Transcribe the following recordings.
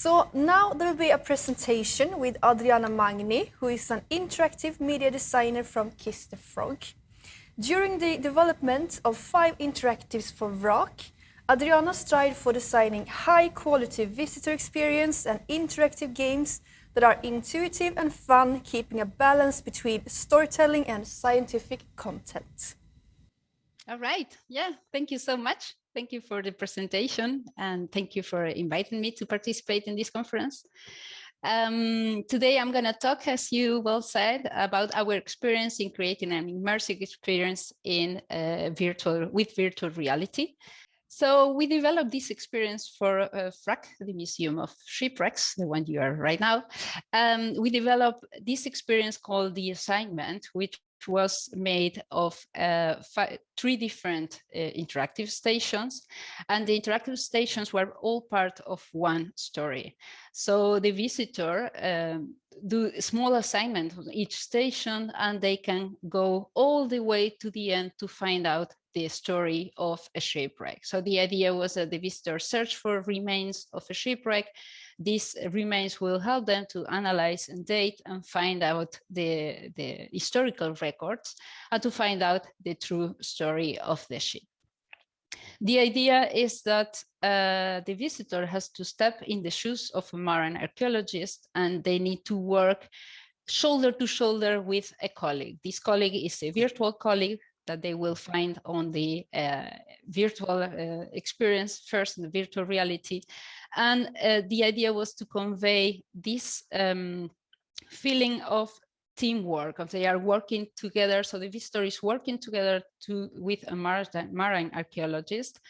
So now there will be a presentation with Adriana Magni, who is an interactive media designer from Kiss the Frog. During the development of five interactives for VRAK, Adriana strived for designing high-quality visitor experience and interactive games that are intuitive and fun, keeping a balance between storytelling and scientific content. All right. Yeah, thank you so much. Thank you for the presentation and thank you for inviting me to participate in this conference. Um, today I'm going to talk, as you well said, about our experience in creating an immersive experience in uh, virtual with virtual reality. So we developed this experience for uh, Vrak, the Museum of Shipwrecks, the one you are right now. Um, we developed this experience called the assignment, which was made of uh, three different uh, interactive stations and the interactive stations were all part of one story. So the visitor um, do small assignment on each station and they can go all the way to the end to find out the story of a shipwreck. So the idea was that the visitor search for remains of a shipwreck these remains will help them to analyze and date and find out the, the historical records and to find out the true story of the ship. The idea is that uh, the visitor has to step in the shoes of a marine archaeologist and they need to work shoulder to shoulder with a colleague. This colleague is a virtual colleague that they will find on the uh, virtual uh, experience first in the virtual reality and uh, the idea was to convey this um, feeling of teamwork, of they are working together. So the visitor is working together to, with a marine archaeologist.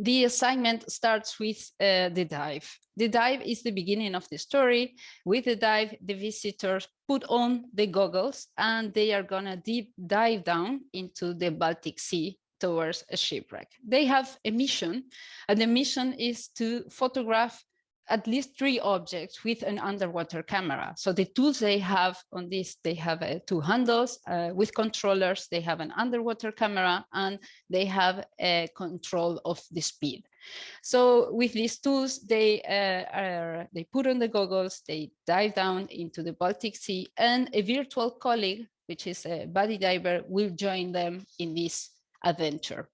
The assignment starts with uh, the dive. The dive is the beginning of the story. With the dive, the visitors put on the goggles and they are gonna deep dive down into the Baltic Sea towards a shipwreck. They have a mission, and the mission is to photograph at least three objects with an underwater camera. So the tools they have on this, they have uh, two handles uh, with controllers, they have an underwater camera, and they have a control of the speed. So with these tools, they uh, are, they put on the goggles, they dive down into the Baltic Sea, and a virtual colleague, which is a buddy diver, will join them in this adventure.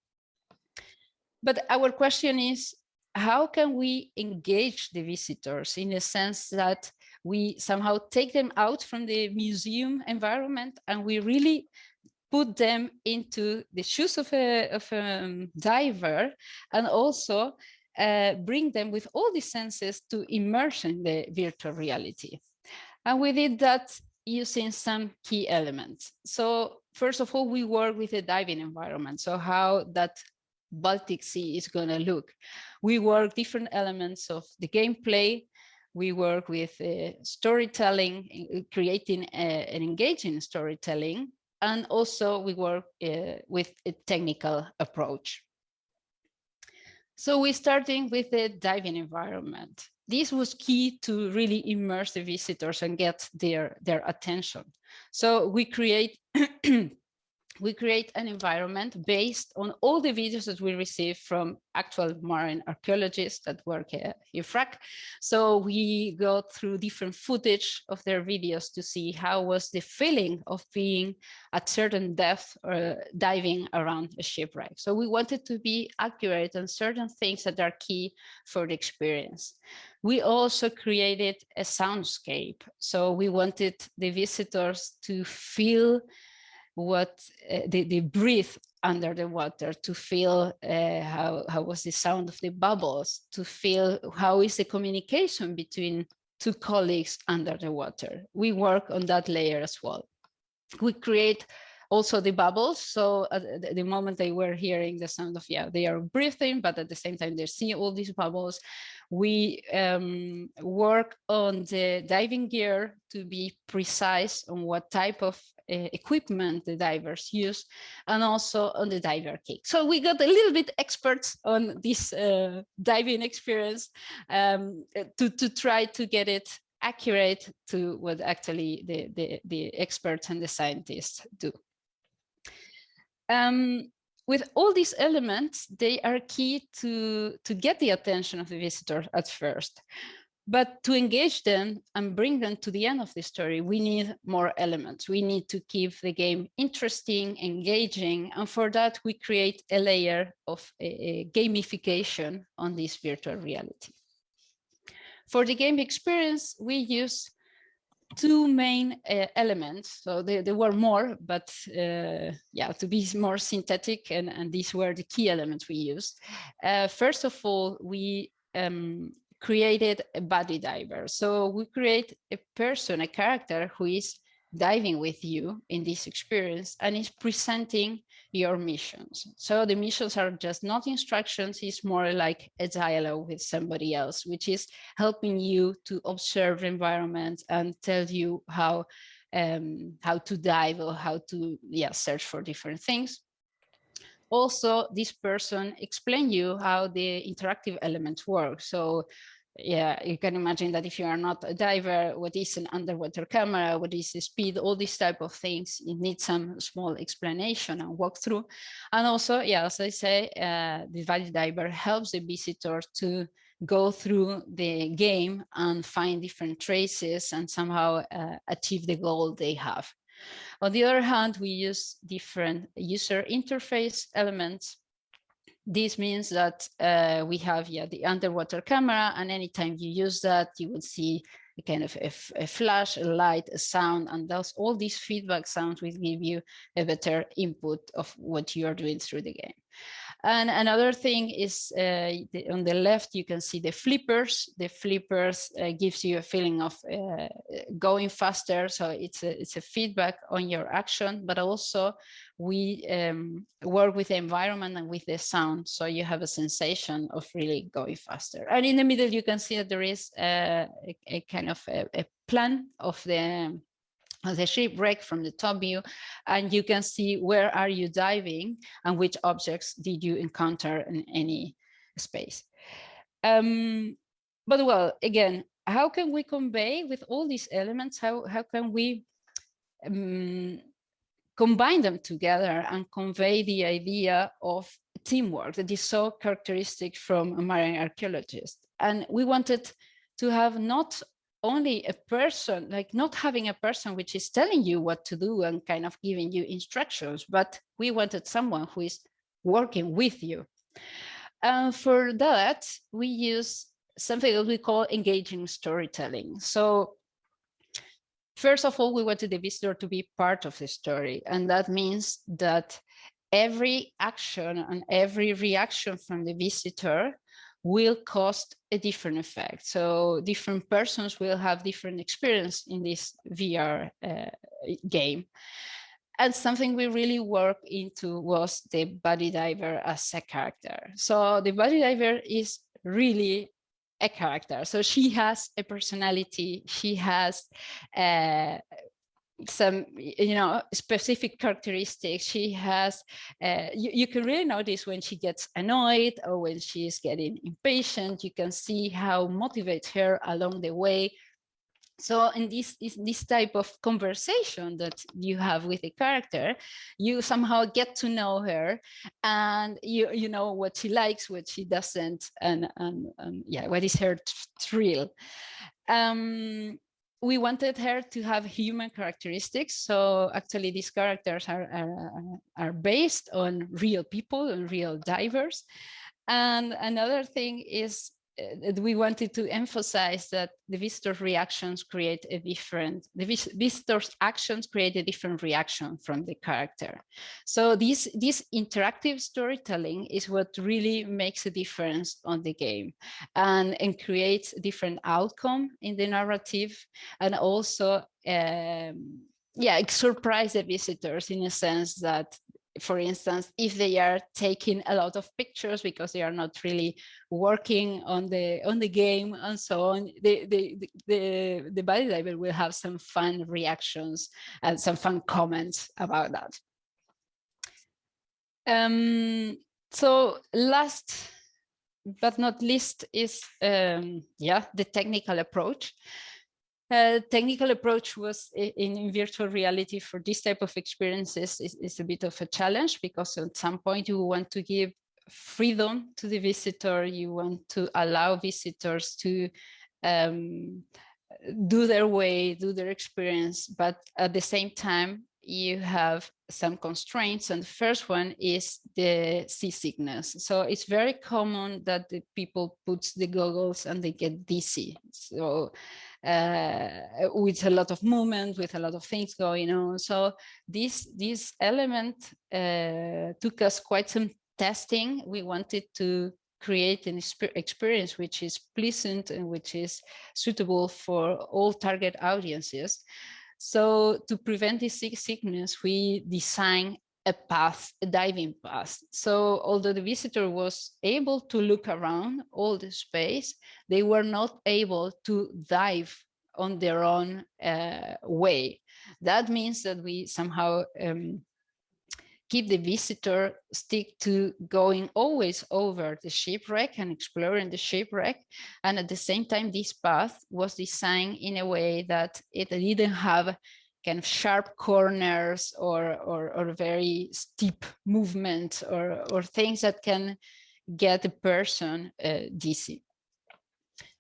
But our question is, how can we engage the visitors in a sense that we somehow take them out from the museum environment and we really put them into the shoes of a, of a um, diver and also uh, bring them with all the senses to immerse in the virtual reality. And we did that using some key elements. So first of all, we work with the diving environment. So how that Baltic Sea is going to look. We work different elements of the gameplay. We work with uh, storytelling, uh, creating a, uh, an engaging storytelling. And also we work uh, with a technical approach. So we're starting with the diving environment this was key to really immerse the visitors and get their, their attention. So we create we create an environment based on all the videos that we receive from actual marine archaeologists that work here Vrak. So we go through different footage of their videos to see how was the feeling of being at certain depth or diving around a shipwreck. So we wanted to be accurate on certain things that are key for the experience. We also created a soundscape. So we wanted the visitors to feel what uh, they, they breathe under the water to feel uh, how, how was the sound of the bubbles, to feel how is the communication between two colleagues under the water. We work on that layer as well. We create also the bubbles. So at the moment they were hearing the sound of, yeah, they are breathing, but at the same time they're seeing all these bubbles. We um, work on the diving gear to be precise on what type of uh, equipment the divers use and also on the diver kick. So we got a little bit experts on this uh, diving experience um, to, to try to get it accurate to what actually the, the, the experts and the scientists do. Um, with all these elements, they are key to, to get the attention of the visitor at first. But to engage them and bring them to the end of the story, we need more elements. We need to keep the game interesting, engaging, and for that we create a layer of a, gamification on this virtual reality. For the game experience, we use two main uh, elements. So there, there, were more, but uh, yeah, to be more synthetic, and, and these were the key elements we used. Uh, first of all, we um, created a body diver. So we create a person, a character who is diving with you in this experience and is presenting your missions. So the missions are just not instructions, it's more like a dialogue with somebody else, which is helping you to observe the environment and tell you how um, how to dive or how to yeah, search for different things. Also, this person explain you how the interactive elements work. So yeah, you can imagine that if you are not a diver, what is an underwater camera, what is the speed, all these type of things, you need some small explanation and walkthrough. And also, yeah, as I say, uh, the buddy diver helps the visitor to go through the game and find different traces and somehow uh, achieve the goal they have. On the other hand, we use different user interface elements this means that uh, we have yeah, the underwater camera, and anytime you use that, you will see a kind of a, a, flash, a light, a sound, and thus all these feedback sounds will give you a better input of what you are doing through the game. And another thing is uh, the, on the left, you can see the flippers. The flippers uh, gives you a feeling of uh, going faster. So it's a, it's a feedback on your action, but also we um, work with the environment and with the sound. So you have a sensation of really going faster. And in the middle, you can see that there is a, a, a kind of a, a plan of the the shipwreck from the top view and you can see where are you diving and which objects did you encounter in any space. Um, but well again how can we convey with all these elements how how can we um, combine them together and convey the idea of teamwork that is so characteristic from a marine archaeologist? And we wanted to have not only a person, like not having a person which is telling you what to do and kind of giving you instructions, but we wanted someone who is working with you. And for that, we use something that we call engaging storytelling. So first of all, we wanted the visitor to be part of the story. And that means that every action and every reaction from the visitor will cost a different effect. So different persons will have different experience in this VR uh, game. And something we really worked into was the body diver as a character. So the body diver is really a character. So she has a personality, she has uh, some you know specific characteristics she has uh, you, you, can really notice when she gets annoyed or when she is getting impatient you can see how motivates her along the way. So in this, this, this type of conversation that you have with a character you somehow get to know her and you you know what she likes what she doesn't and and, and yeah what is her thrill. Um we wanted her to have human characteristics. So actually these characters are, are, are based on real people and real divers. And another thing is we wanted to emphasize that the visitor's reactions create a different, the vis visitor's actions create a different reaction from the character. So this, this interactive storytelling is what really makes a difference on the game and, and creates different outcome in the narrative and also um, yeah, surprise the visitors in a sense that for instance, if they are taking a lot of pictures because they are not really working on the on the game and so on, the the the, the buddy diver will have some fun reactions and some fun comments about that. Um, so last but not least is um, yeah the technical approach. Uh, technical approach was in, in, virtual reality for this type of experiences is, is, a bit of a challenge because at some point you want to give freedom to the visitor, you want to allow visitors to um, do their way, do their experience, but at the same time, you have some constraints and the first one is the seasickness. So it's very common that the people put the goggles and they get dizzy. So uh, with a lot of movement with a lot of things going on. So this this element uh, took us quite some testing. We wanted to create an experience which is pleasant and which is suitable for all target audiences. So to prevent this sickness, we design a path, a diving path. So although the visitor was able to look around all the space, they were not able to dive on their own uh, way. That means that we somehow um, keep the visitor stick to going always over the shipwreck and exploring the shipwreck. And at the same time, this path was designed in a way that it didn't have kind of sharp corners or, or, or very steep movement or, or things that can get a person uh, dizzy.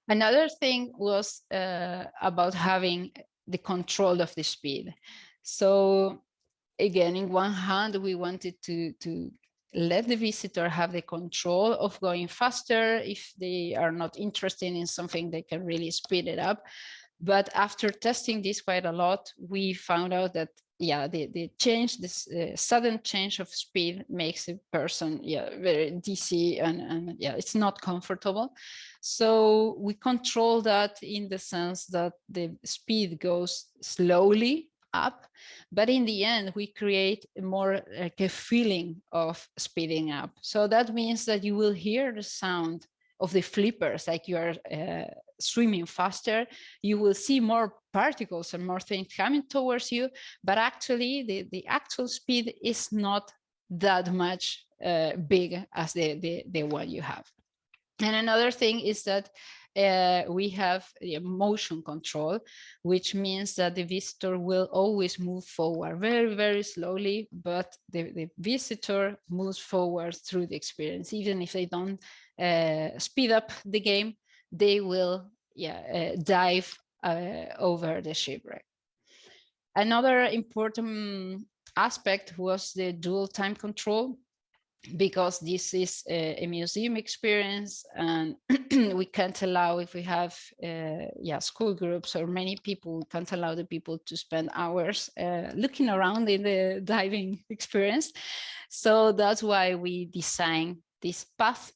Another thing was uh, about having the control of the speed. So again, in one hand, we wanted to, to let the visitor have the control of going faster. If they are not interested in something, they can really speed it up. But after testing this quite a lot, we found out that yeah, the, the change, this uh, sudden change of speed makes a person yeah very dizzy and, and yeah, it's not comfortable. So we control that in the sense that the speed goes slowly up but in the end we create more like a feeling of speeding up. So that means that you will hear the sound of the flippers like you are uh, swimming faster. You will see more particles and more things coming towards you but actually the the actual speed is not that much uh, big as the, the the one you have. And another thing is that uh, we have motion control, which means that the visitor will always move forward very, very slowly, but the, the visitor moves forward through the experience. Even if they don't uh, speed up the game, they will yeah, uh, dive uh, over the shipwreck. Another important aspect was the dwell time control because this is a, a, museum experience and we can't allow if we have uh, yeah school groups or many people we can't allow the people to spend hours uh, looking around in the diving experience. So that's why we design this path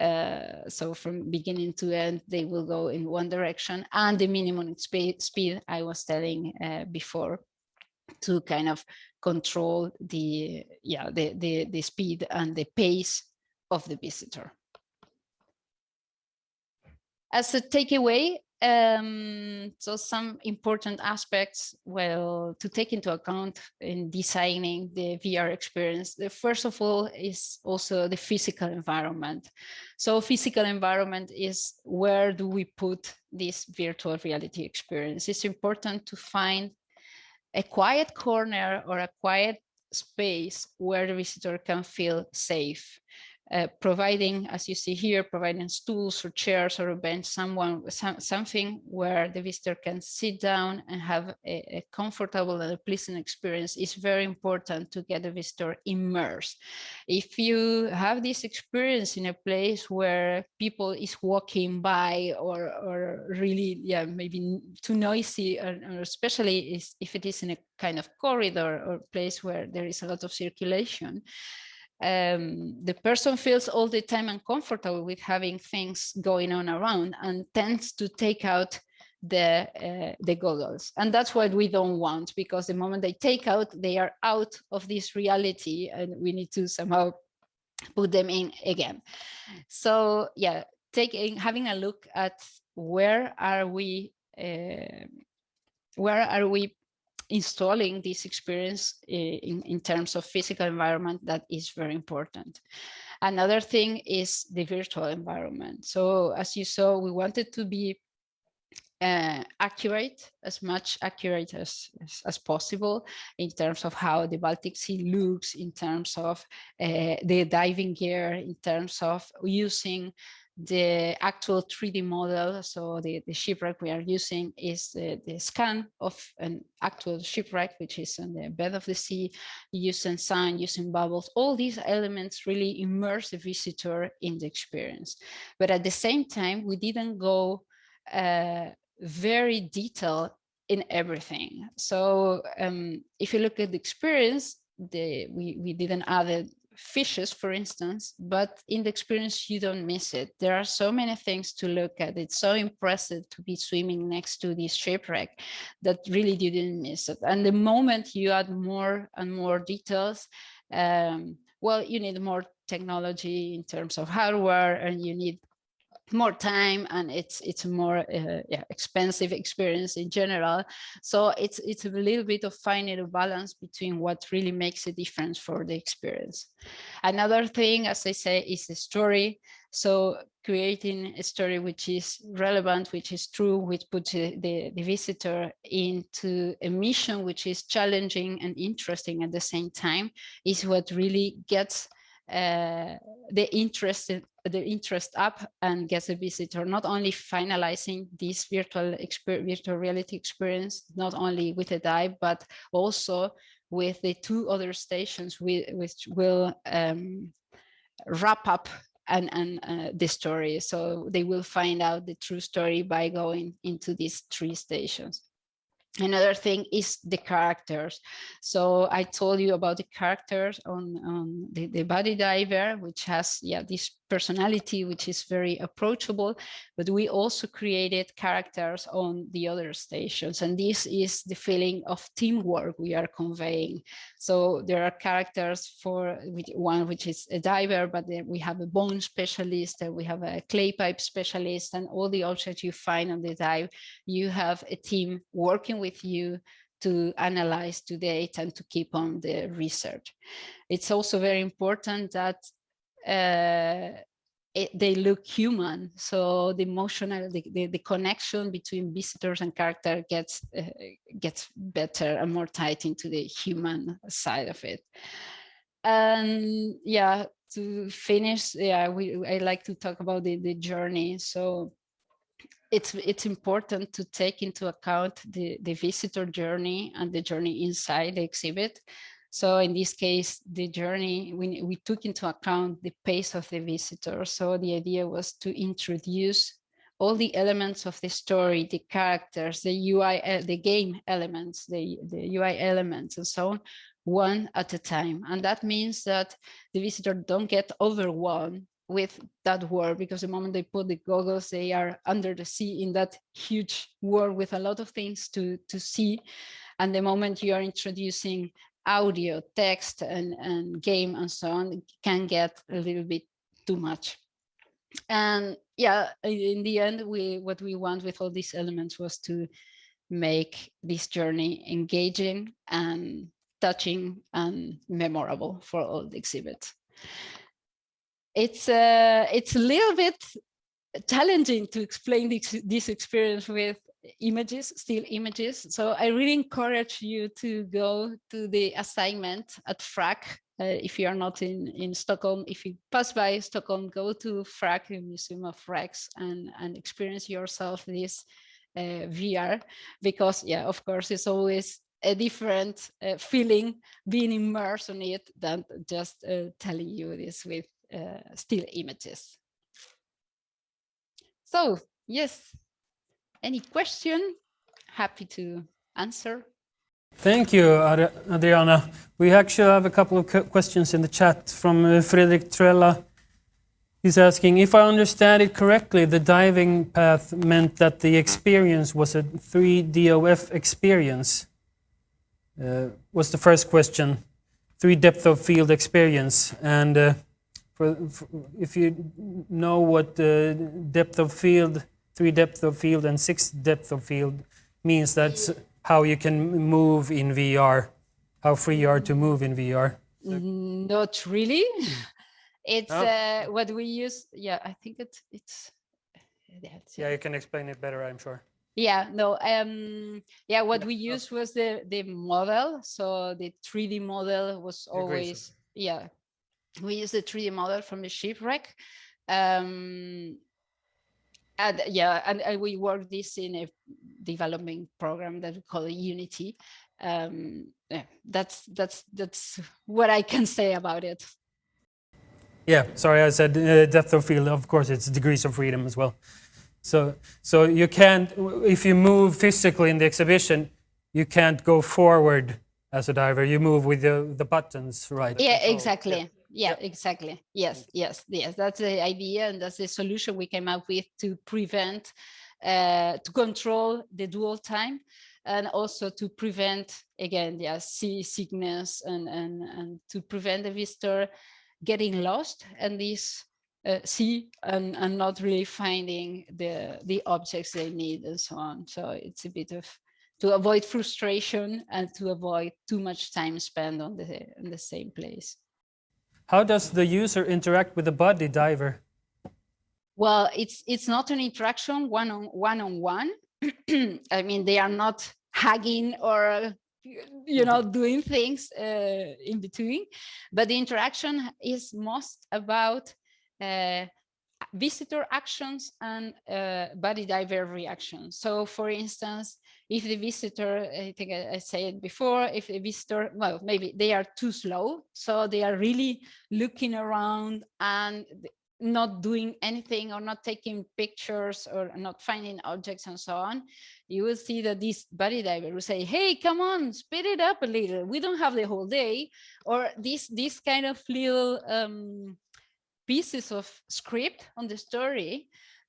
uh, so from beginning to end they will go in one direction and the minimum speed, i was telling uh, before to kind of control the yeah the, the the speed and the pace of the visitor as a takeaway um, so some important aspects well to take into account in designing the VR experience. The first of all is also the physical environment. So physical environment is where do we put this virtual reality experience? It's important to find a quiet corner or a quiet space where the visitor can feel safe uh, providing, as you see here, providing stools or chairs or a bench, someone, some, something where the visitor can sit down and have a, a, comfortable and a pleasant experience is very important to get the visitor immersed. If you have this experience in a place where people is walking by or, or really, yeah, maybe too noisy, or, or especially if it is in a kind of corridor or place where there is a lot of circulation, um, the person feels all the time uncomfortable with having things going on around and tends to take out the uh, the goggles. And that's what we don't want because the moment they take out they are out of this reality and we need to somehow put them in again. So yeah taking having a look at where are we uh, where are we installing this experience in, in terms of physical environment that is very important. Another thing is the virtual environment. So as you saw, we wanted to be uh, accurate, as much accurate as, as, as, possible in terms of how the Baltic Sea looks, in terms of uh, the diving gear, in terms of using the actual 3D model. So the, the shipwreck we are using is the, the scan of an actual shipwreck, which is on the bed of the sea, using sun, using bubbles. All these elements really immerse the visitor in the experience. But at the same time, we didn't go uh, very detailed in everything. So um, if you look at the experience, the, we, we didn't add fishes, for instance, but in the experience, you don't miss it. There are so many things to look at. It's so impressive to be swimming next to this shipwreck that really you didn't miss it. And the moment you add more and more details, um, well, you need more technology in terms of hardware and you need more time and it's it's a more uh, yeah, expensive experience in general. So it's it's a little bit of finding a balance between what really makes a difference for the experience. Another thing as i say is the story. So creating a story which is relevant which is true which puts the, the visitor into a mission which is challenging and interesting at the same time is what really gets uh, the interest the interest up and gets a visitor not only finalizing this virtual virtual reality experience not only with a dive but also with the two other stations we, which will um, wrap up and, and uh, the story. So they will find out the true story by going into these three stations Another thing is the characters. So I told you about the characters on, on the, the body diver, which has yeah this personality, which is very approachable, but we also created characters on the other stations. And this is the feeling of teamwork we are conveying. So there are characters for one, which is a diver, but then we have a bone specialist, and we have a clay pipe specialist, and all the objects you find on the dive, you have a team working with you to analyze to date and to keep on the research. It's also very important that uh, it, they look human. So the emotional, the, the, the, connection between visitors and character gets uh, gets better and more tight into the human side of it. And yeah, to finish, yeah, we I like to talk about the, the journey. So it's it's important to take into account the, the visitor journey and the journey inside the exhibit. So in this case, the journey, we, we took into account the pace of the visitor. So the idea was to introduce all the elements of the story, the characters, the UI, uh, the game elements, the, the UI elements and so on, one at a time. And that means that the visitor don't get overwhelmed with that world because the moment they put the goggles, they are under the sea in that huge world with a lot of things to, to see. And the moment you are introducing audio, text, and, and game and so on can get a little bit too much. And yeah, in the end, we what we want with all these elements was to make this journey engaging and touching and memorable for all the exhibits. It's uh, it's a little bit challenging to explain this, this experience with images, still images. So I really encourage you to go to the assignment at Vrak. Uh, if you are not in, in Stockholm, if you pass by Stockholm, go to Vrak, the Museum of Wrecks, and, and experience yourself this uh, VR, because yeah, of course, it's always a different uh, feeling being immersed in it than just uh, telling you this with still images. So yes, any question? Happy to answer. Thank you, Adriana. We actually have a couple of questions in the chat from uh, Fredrik Trella. He's asking, if I understand it correctly, the diving path meant that the experience was a 3DOF experience. Uh, was the first question. 3 depth of field experience. And uh, for, for, if you know what the depth of field three depth of field and six depth of field means that's how you can move in VR, how free you are to move in VR. Not really. It's uh, what we use. Yeah, I think it's it's. Yeah, you can explain it better, I'm sure. Yeah, no, um, yeah, what we used was the, the model. So the 3D model was always, yeah, we use the 3D model from the shipwreck. Um, and yeah, and, and we work this in a development program that we call Unity. Um, yeah, that's that's that's what I can say about it. Yeah, sorry, I said uh, depth of field. Of course, it's degrees of freedom as well. So, so you can't, if you move physically in the exhibition, you can't go forward as a diver. You move with the, the buttons, right? Yeah, exactly. Yeah. Yeah, exactly. Yes, yes, yes. That's the idea, and that's the solution we came up with to prevent, uh, to control the dwell time, and also to prevent again, yeah, sea sickness, and and and to prevent the visitor getting lost and this uh, see and, and not really finding the the objects they need and so on. So it's a bit of to avoid frustration and to avoid too much time spent on the in the same place. How does the user interact with the body diver? Well, it's it's not an interaction one on one on one. I mean, they are not hugging or you know doing things uh, in between, but the interaction is most about uh, visitor actions and uh, buddy diver reactions. So for instance, if the visitor, I think I, I said before, if the visitor, well, maybe they are too slow, so they are really looking around and not doing anything or not taking pictures or not finding objects and so on, you will see that this buddy diver will say, hey, come on, speed it up a little. We don't have the whole day. Or this, this kind of little um, pieces of script on the story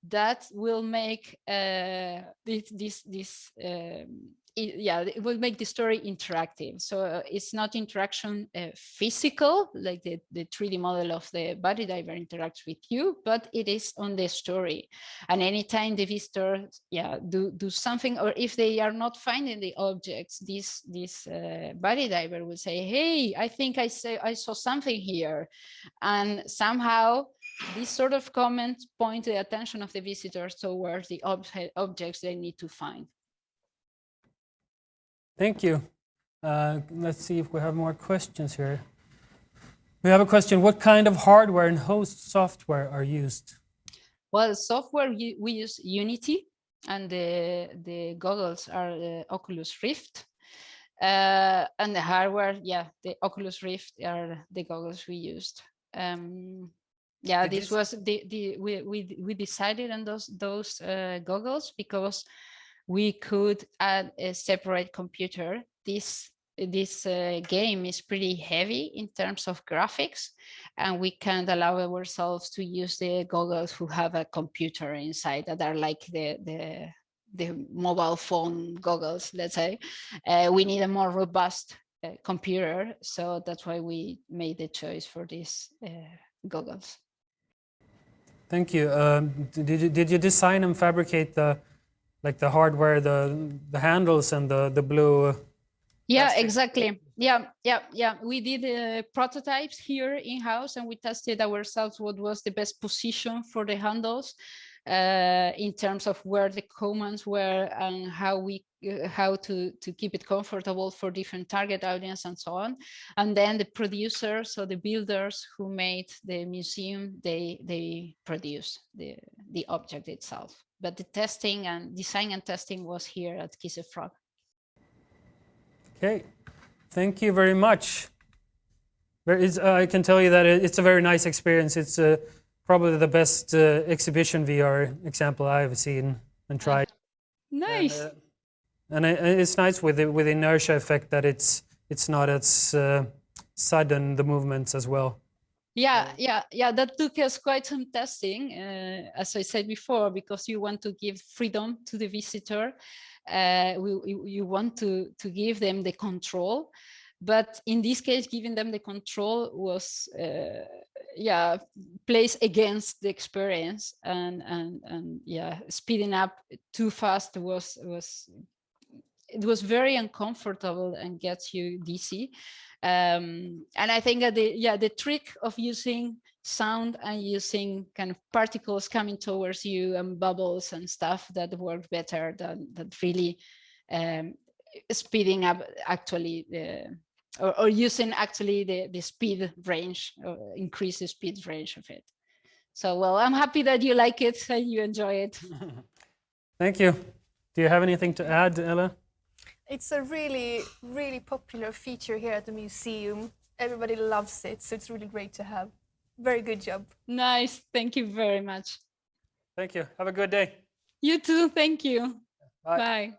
that will make uh, this this this um, it, yeah it will make the story interactive. So uh, it's not interaction uh, physical like the the 3d model of the body diver interacts with you but it is on the story. And anytime the visitor yeah do do something or if they are not finding the objects this this uh, buddy diver will say hey i think i say i saw something here. And somehow these sort of comments point the attention of the visitors towards the ob objects they need to find. Thank you. Uh, let's see if we have more questions here. We have a question. What kind of hardware and host software are used? Well, software, we use Unity and the, the goggles are the Oculus Rift. Uh, and the hardware, yeah, the Oculus Rift are the goggles we used. Um, yeah, this was the, the we, we, we decided on those, those uh, goggles because we could add a separate computer. This this uh, game is pretty heavy in terms of graphics and we can't allow ourselves to use the goggles who have a computer inside that are like the the the mobile phone goggles let's say uh, we need a more robust uh, computer so that's why we made the choice for these uh, goggles thank you um, did you did you design and fabricate the like the hardware, the the handles and the the blue. Yeah, plastic. exactly. Yeah, yeah, yeah. We did uh, prototypes here in house, and we tested ourselves what was the best position for the handles uh, in terms of where the commands were and how we uh, how to to keep it comfortable for different target audience and so on and then the producers or the builders who made the museum they they produce the the object itself but the testing and design and testing was here at Kiss a Frog. Okay, thank you very much. Uh, I can tell you that it's a very nice experience. It's uh, probably the best uh, exhibition VR example I've seen and tried. Nice. And, uh, and it's nice with the with the inertia effect that it's it's not as uh, sudden the movements as well. Yeah, yeah, yeah. That took us quite some testing, uh, as I said before, because you want to give freedom to the visitor. Uh, we, you want to to give them the control, but in this case, giving them the control was, uh, yeah, plays against the experience, and and and yeah, speeding up too fast was was it was very uncomfortable and gets you dizzy. Um, and I think that the yeah the trick of using sound and using kind of particles coming towards you and bubbles and stuff that work better than that really um, speeding up actually the or, or using actually the, the speed range, uh, increase the speed range of it. So, well, I'm happy that you like it and you enjoy it. Thank you. Do you have anything to add, Ella? It's a really, really popular feature here at the museum. Everybody loves it, so it's really great to have. Very good job. Nice. Thank you very much. Thank you. Have a good day. You too. Thank you. Bye. Bye.